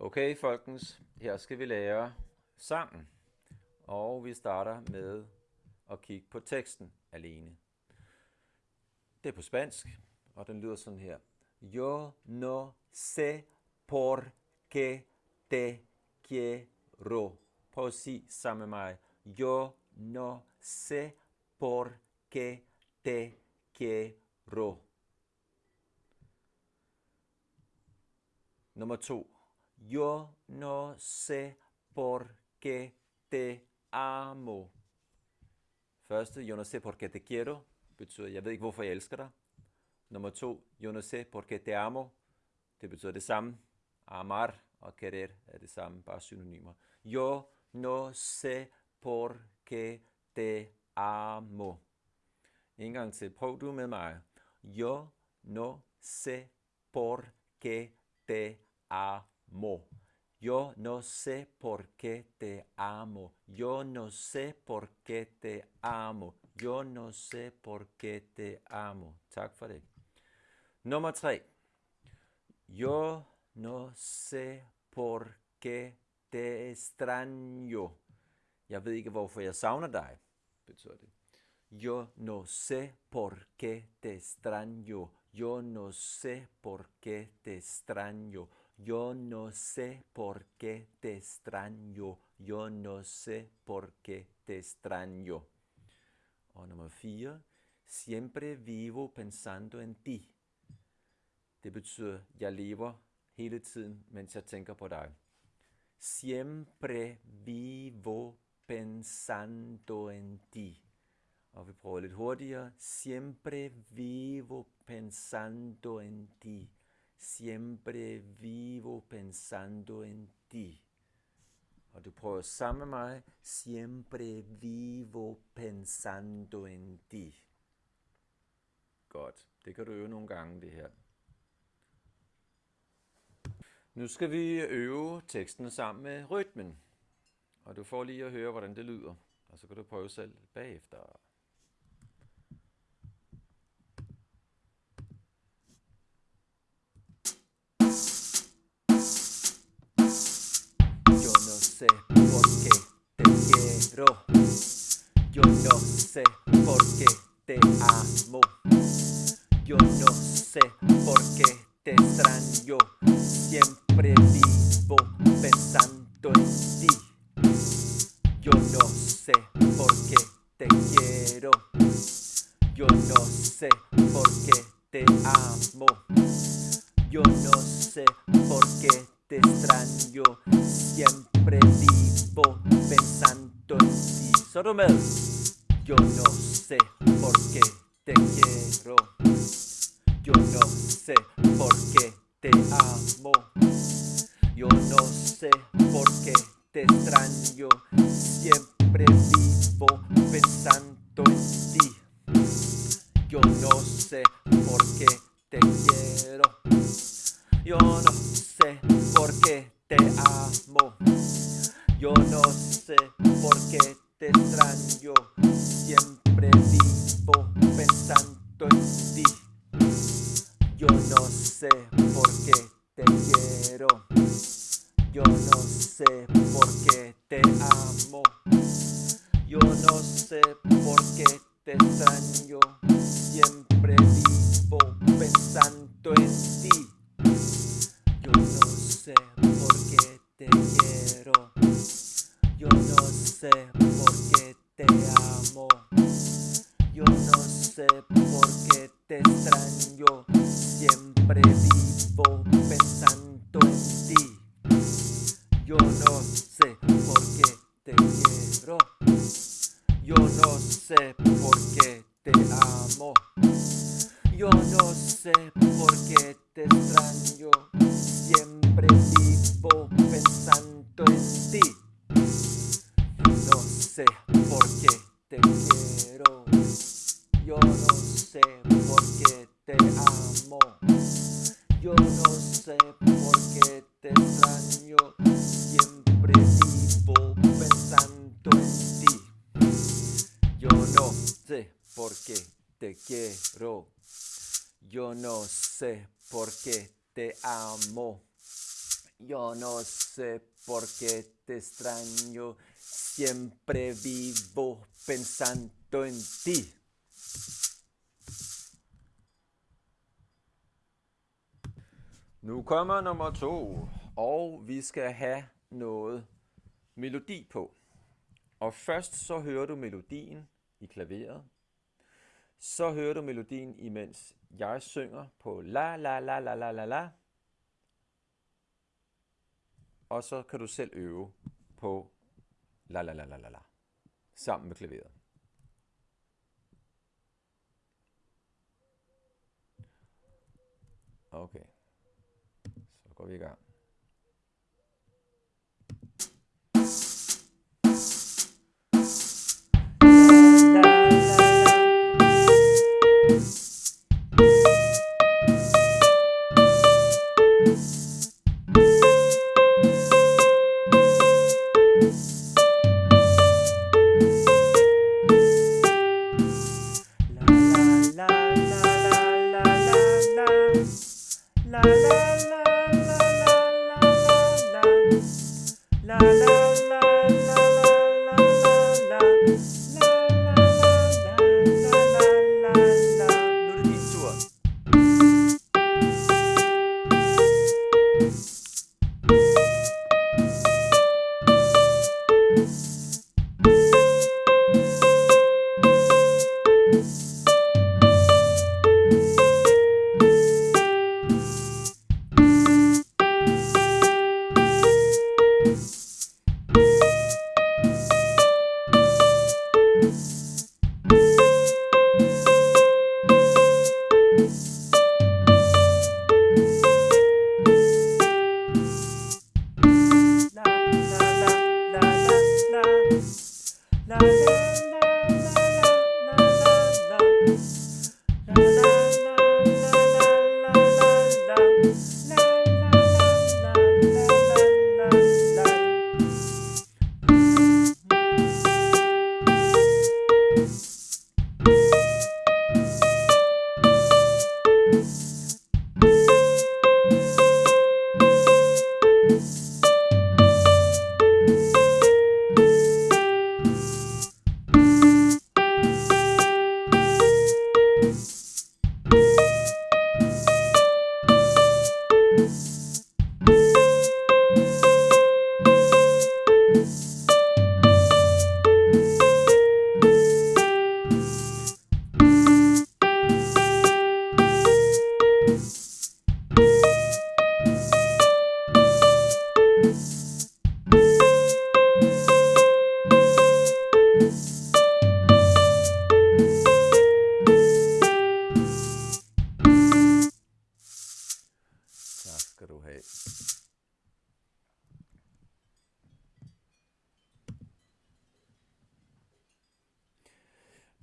Okay, folkens, her skal vi lære sangen. Og vi starter med at kigge på teksten alene. Det er på spansk, og den lyder sådan her. Yo no sé por qué te quiero. Prøv at sige sammen med mig. Yo no sé por qué te quiero. Nummer to. Yo no sé por qué te amo. Første, yo no sé por qué te quiero, betyder, jeg ved ikke, hvorfor jeg elsker dig. Nummer to, yo no sé por qué te amo, det betyder det samme. Amar og querer er det samme, bare synonymer. Yo no sé por qué te amo. En gang til, prøv du med mig. Yo no sé por qué te amo amo. Yo no sé por qué te amo. Yo no sé por qué te amo. Yo no sé por qué te amo. Tak for det. Nummer. Yo no sé por qué te extraño. Jeg ved ikke, hvorfor jeg savner dig, betyder det. Yo no sé por qué te extraño. Yo no sé por qué te extraño. Yo no sé por qué te extraño. Yo no sé por qué te extraño. O nummer 4. Siempre vivo pensando en ti. Det betyder, jeg lever hele tiden, mens jeg tænker på dig. Siempre vivo pensando en ti. Og vi prøver lidt hurtigere. Siempre vivo pensando en ti. Siempre vivo pensando en ti. Og du prøver sammen med mig. Siempre vivo pensando en ti. Godt. Det kan du øve nogle gange, det her. Nu skal vi øve teksten sammen med rytmen. Og du får lige at høre, hvordan det lyder. Og så kan du prøve selv bagefter. Sé por qué te quiero. Yo no sé por qué te amo. Yo no sé por qué te extraño. Siempre vivo pensando en ti. Yo no sé por qué te quiero. Yo no sé por qué te amo. Yo no sé por qué te extraño. Siempre pensando en ti. Solo me Yo no sé por qué te quiero. Yo no sé por qué te amo. Yo no sé por qué te extraño. Te extraño, siempre vivo pensando en ti. Yo no sé por qué te quiero, yo no sé por qué te amo. Yo no sé por qué te extraño, siempre vivo pensando en ti. Te quiero. Yo no sé por qué te amo. Yo no sé por qué te extraño. Siempre vivo pensando en ti sé por qué te quiero. Yo no sé por qué te amo. No sé por qué te amo. Yo no sé por qué te extraño, siempre vivo pensando en ti. Nu kommer nummer to, og vi skal have noget melodi på. Og først så hører du melodien i klaveret. Så hører du melodien, imens jeg synger på la la la la la la la. Og så kan du selv øve på la la la la la la. Sammen med klaveret. Okay. Så går vi i gang.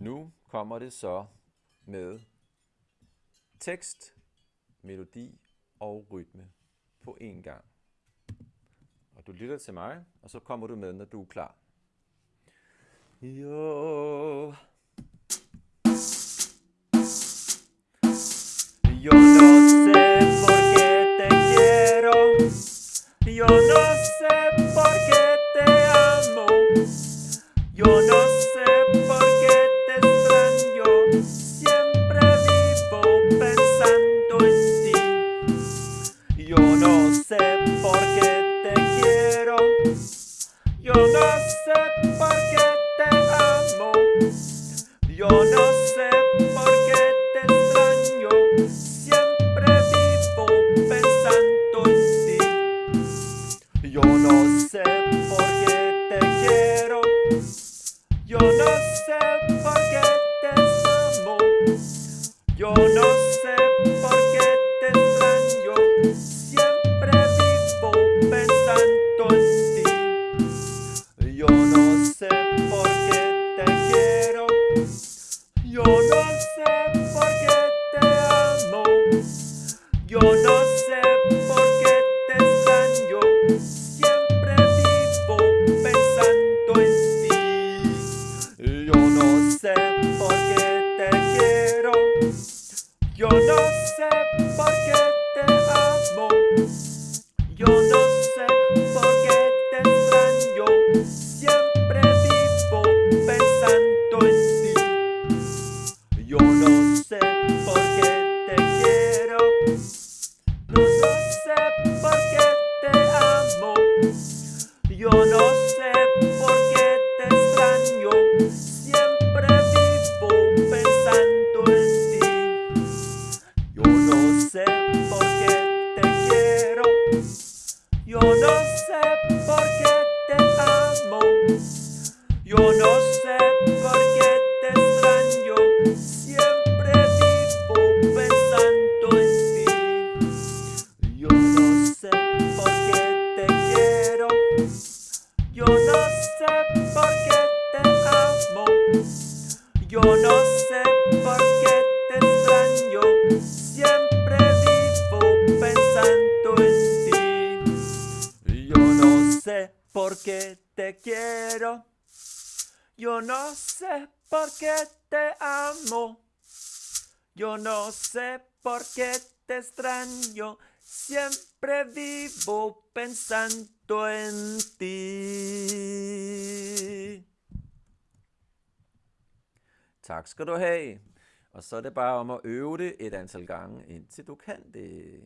Nu kommer det så med tekst, melodi og rytme på én gang. Og du lytter til mig, og så kommer du med, når du er klar. Jo. Jo, no Yo no sé por qué te quiero. Yo no sé por qué te amo. Yo no sé por qué te extraño. Siempre vivo pensando en ti. Yo no sé por qué te quiero. Yo no Yo no sé por qué te extraño, siempre vivo pensando en ti. Yo no sé por qué te quiero, yo no sé por qué te amo. Yo no sé por qué te extraño. Yo no sé por qué te amo. Yo no sé por qué te extraño. Siempre vivo pensando en ti. Tak skal du have. Og så er det bare om at øve det et antal gange, indtil du kan det.